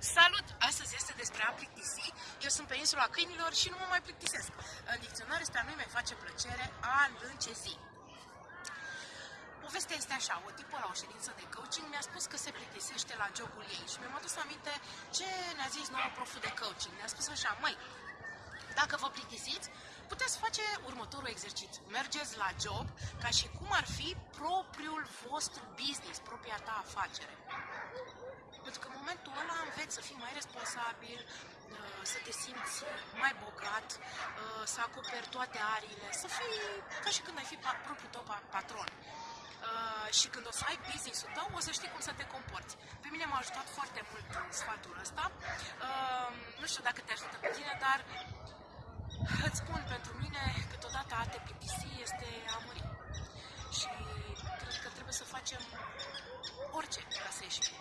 Salut! Astăzi este despre a plictisi. Eu sunt pe insula câinilor și nu mă mai plictisesc. În dicționar este a nu mi face plăcere a lâncezi. Povestea este așa, o tipă la o ședință de coaching mi-a spus că se plictisește la jobul ei și mi-am adus aminte ce ne-a zis nouă proful de coaching. Ne-a spus așa, măi, dacă vă plictisiți, puteți face următorul exercițiu. Mergeți la job ca și cum ar fi propriul vostru business, propria ta afacere. Pentru că în momentul ăla înveți să fii mai responsabil, uh, să te simți mai bogat, uh, să acoperi toate ariile, să fii ca și când ai fi propriul tău patron. Uh, și când o să ai business-ul tău, o să știi cum să te comporți. Pe mine m-a ajutat foarte mult sfatul ăsta. Nu știu dacă te ajută pe tine, dar îți spun pentru mine, câteodată a te plictisi este a muri. Și cred că trebuie să facem orice ca să ieșim